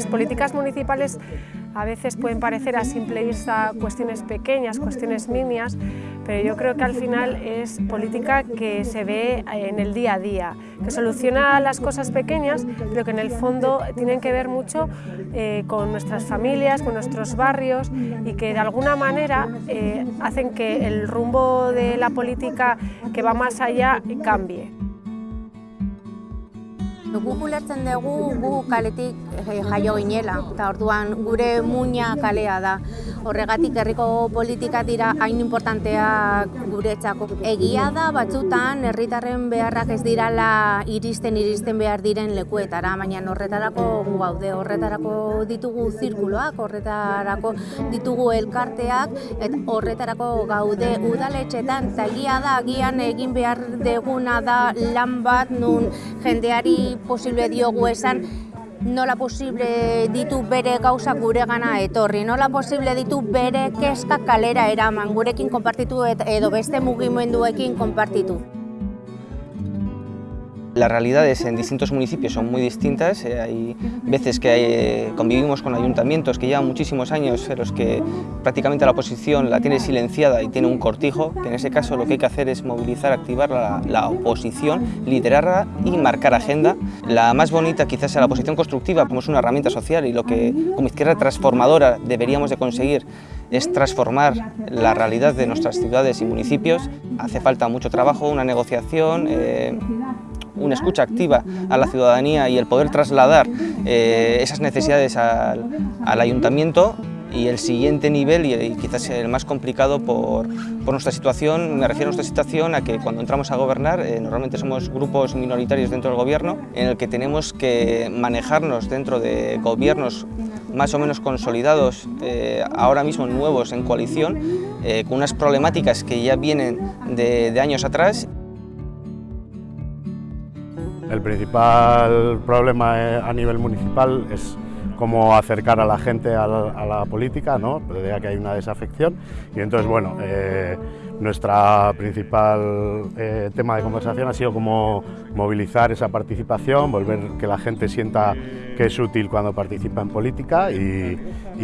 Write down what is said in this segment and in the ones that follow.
Las políticas municipales a veces pueden parecer a simple vista cuestiones pequeñas, cuestiones minias, pero yo creo que al final es política que se ve en el día a día, que soluciona las cosas pequeñas, pero que en el fondo tienen que ver mucho eh, con nuestras familias, con nuestros barrios y que de alguna manera eh, hacen que el rumbo de la política que va más allá cambie. Gu ulertzen dugu gu kaletik jaio ginela, eta orduan gure muina kalea da. Horregatik herriko politika dira hain importanteak guretzako. Egia da batzutan herritarren beharrak ez dirala iristen iristen behar diren lekuetara, baina horretarako gaude, horretarako ditugu zirkuloak, horretarako ditugu elkarteak, eta horretarako gaude udaletxetan, eta egia da, agian egin behar deguna da lan bat nun jendeari posible diogu esan nola posible ditu bere gauza gure gana etorri, nola posible ditu bere keska kalera eraman, gurekin konpartitu edo beste mugimenduekin konpartitu. Las realidades en distintos municipios son muy distintas, eh, hay veces que eh, convivimos con ayuntamientos que llevan muchísimos años en los que prácticamente la oposición la tiene silenciada y tiene un cortijo, que en ese caso lo que hay que hacer es movilizar, activar la, oposición, liderarla y marcar agenda. La más bonita quizás sea la oposición constructiva, como es una herramienta social y lo que como izquierda transformadora deberíamos de conseguir es transformar la realidad de nuestras ciudades y municipios. Hace falta mucho trabajo, una negociación, eh, una escucha activa a la ciudadanía y el poder trasladar eh, esas necesidades al, al, ayuntamiento y el siguiente nivel, y, quizás el más complicado por, por, nuestra situación, me refiero a nuestra situación a que cuando entramos a gobernar eh, normalmente somos grupos minoritarios dentro del gobierno en el que tenemos que manejarnos dentro de gobiernos más o menos consolidados, eh, ahora mismo nuevos en coalición, con unas problemáticas que ya vienen de años atrás El principal problema eh, a nivel municipal es cómo acercar a la gente a la, política, ¿no? ya que hay una desafección. Y entonces, bueno, eh, nuestra principal eh, tema de conversación ha sido cómo movilizar esa participación, volver que la gente sienta que es útil cuando participa en política y,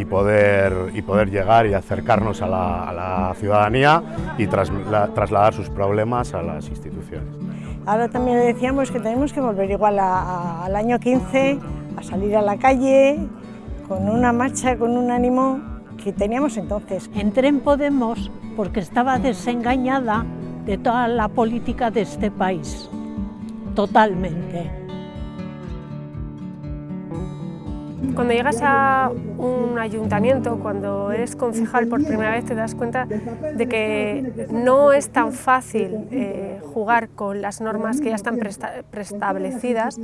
poder, y poder llegar y acercarnos a la, ciudadanía y tras, la, trasladar sus problemas a las instituciones. Ahora también decíamos que tenemos que volver igual al año 15, a salir a la calle con una marcha, con un ánimo que teníamos entonces. Entré en Podemos porque estaba desengañada de toda la política de este país, totalmente. Cuando llegas a un ayuntamiento, cuando eres concejal por primera vez, te das cuenta de que no es tan fácil eh, jugar con las normas que ya están preestablecidas,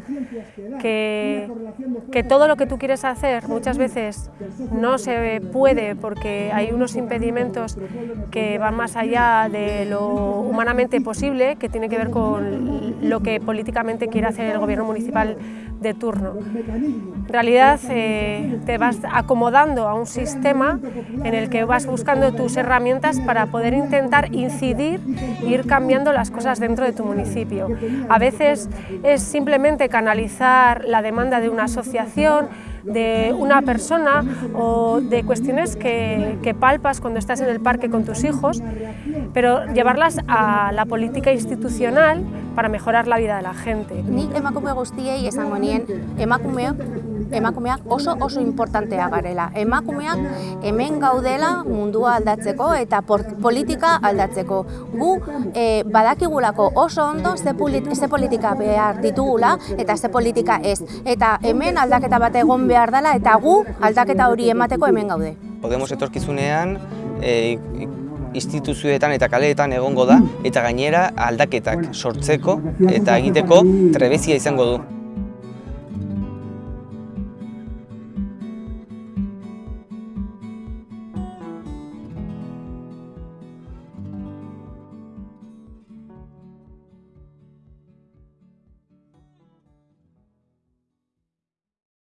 que, que todo lo que tú quieres hacer muchas veces no se puede porque hay unos impedimentos que van más allá de lo humanamente posible, que tiene que ver con lo que políticamente quiere hacer el gobierno municipal de turno. En realidad eh, te vas acomodando a un sistema en el que vas buscando tus herramientas para poder intentar incidir e ir cambiando las cosas dentro de tu municipio. A veces es simplemente canalizar la demanda de una asociación, de una persona o de cuestiones que, palpas cuando estás en el parque con tus hijos, pero llevarlas a la política institucional para mejorar la vida de la gente. Nik emakume guztiei esango nien, emakumeok emakumeak oso oso importantea garela. Emakumeak hemen gaudela mundua aldatzeko eta politika aldatzeko. Gu e, badakigulako oso ondo ze, ze politika behar ditugula eta ze politika ez. Eta hemen aldaketa bat egon behar dela eta gu aldaketa hori emateko hemen gaude. Podemos etorkizunean e, instituzioetan eta kaleetan egongo da eta gainera aldaketak sortzeko eta egiteko trebezia izango du.